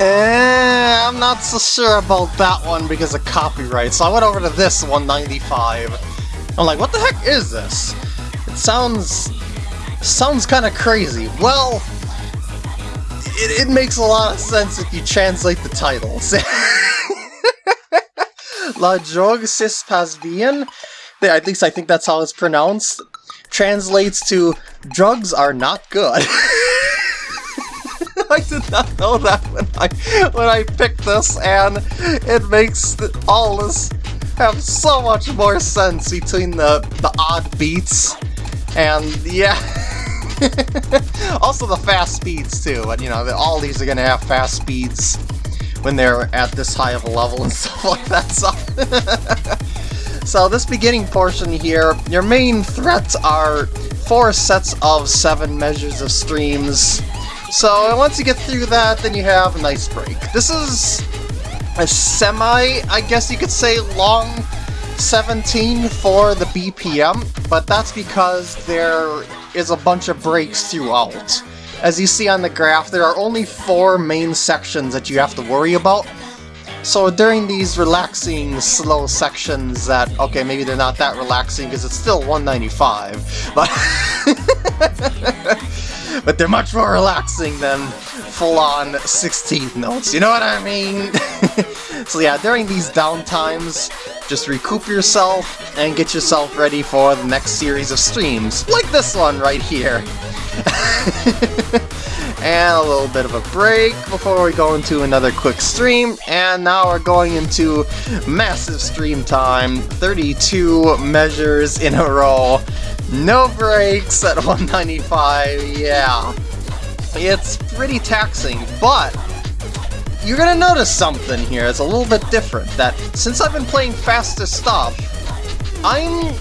Eh, I'm not so sure about that one because of copyright, so I went over to this 195. I'm like, what the heck is this? It sounds... sounds kind of crazy. Well, it, it makes a lot of sense if you translate the titles. La drogue pas bien? At least I think that's how it's pronounced. Translates to, drugs are not good. I did not know that when I when I picked this, and it makes all this have so much more sense between the the odd beats and yeah. also the fast speeds too, and you know all these are gonna have fast speeds when they're at this high of a level and stuff like that. So. so this beginning portion here, your main threats are four sets of seven measures of streams, so once you get through that, then you have a nice break. This is a semi, I guess you could say, long 17 for the BPM, but that's because there is a bunch of breaks throughout. As you see on the graph, there are only four main sections that you have to worry about. So during these relaxing, slow sections that, okay, maybe they're not that relaxing because it's still 195, but... but they're much more relaxing than full-on 16th notes, you know what I mean? so yeah, during these downtimes, just recoup yourself and get yourself ready for the next series of streams, like this one right here. and a little bit of a break before we go into another quick stream, and now we're going into massive stream time, 32 measures in a row, no breaks at 195, yeah. It's pretty taxing, but you're gonna notice something here, it's a little bit different, that since I've been playing faster stuff, I'm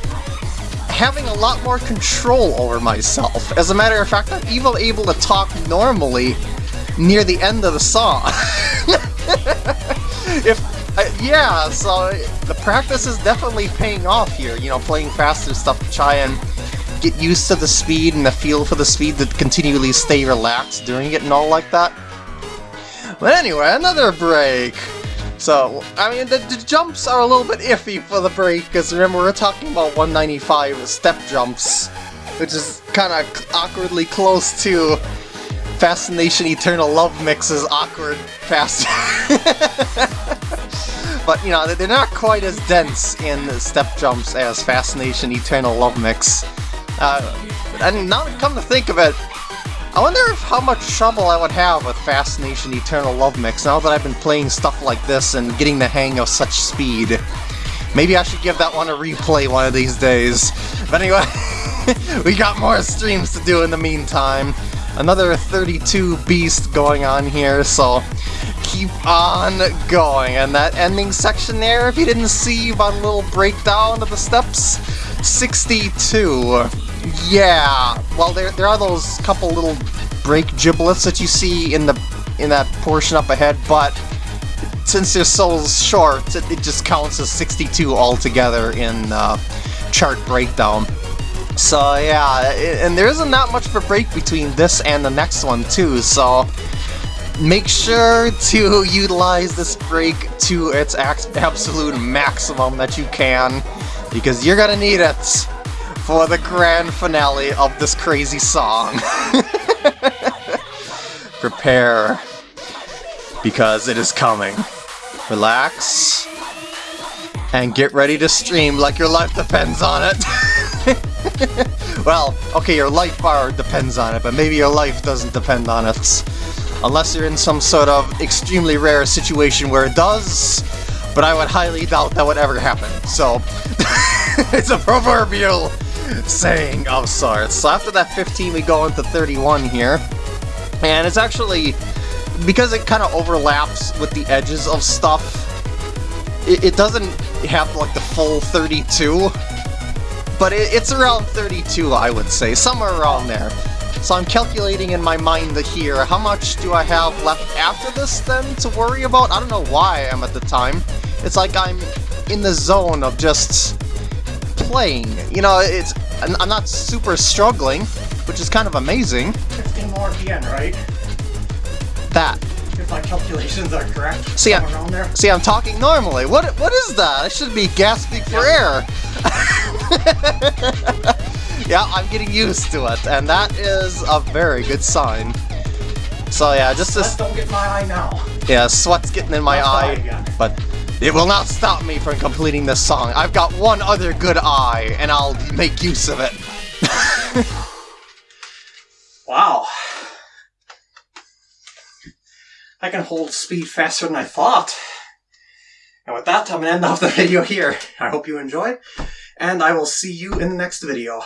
having a lot more control over myself. As a matter of fact, I'm even able to talk normally near the end of the song. if uh, yeah, so the practice is definitely paying off here, you know, playing faster stuff to try and get used to the speed and the feel for the speed to continually stay relaxed during it and all like that. But anyway, another break! So, I mean, the, the, jumps are a little bit iffy for the break, because remember, we're talking about 195 step jumps, which is kind of awkwardly close to Fascination Eternal Love Mix's awkward fast. but, you know, they're not quite as dense in step jumps as Fascination Eternal Love Mix. Uh, and now come to think of it, I wonder how much trouble I would have with Fascination Eternal Love Mix now that I've been playing stuff like this and getting the hang of such speed. Maybe I should give that one a replay one of these days. But anyway, we got more streams to do in the meantime. Another 32 beast going on here, so keep on going. And that ending section there, if you didn't see a little breakdown of the steps, 62. Yeah, well, there, there are those couple little break giblets that you see in the in that portion up ahead, but since they're so short, it, it just counts as 62 altogether in uh, chart breakdown. So yeah, and there isn't that much of a break between this and the next one too, so make sure to utilize this break to its absolute maximum that you can, because you're gonna need it for the grand finale of this crazy song. Prepare, because it is coming. Relax, and get ready to stream like your life depends on it. well, okay, your life bar depends on it, but maybe your life doesn't depend on it. Unless you're in some sort of extremely rare situation where it does, but I would highly doubt that would ever happen, so... it's a proverbial saying of sorts. So after that 15 we go into 31 here. And it's actually, because it kind of overlaps with the edges of stuff, it, it, doesn't have like the full 32, but it, it's around 32 I would say, somewhere around there. So I'm calculating in my mind here, how much do I have left after this then to worry about? I don't know why I am at the time. It's like I'm in the zone of just playing. You know, it's I'm not super struggling, which is kind of amazing. 15 more at the end, right? That. if my calculations are correct. See, I- around there. See, I'm talking normally. What What is that? I should be gasping for air. yeah, I'm getting used to it, and that is a very good sign. So yeah, just Let's this. don't get my eye now. Yeah, sweat's getting in my Left eye but it will not stop me from completing this song. I've got one other good eye, and I'll make use of it. Wow. I can hold speed faster than I thought. And with that, I'm going to end off the video here. I hope you enjoyed, and I will see you in the next video.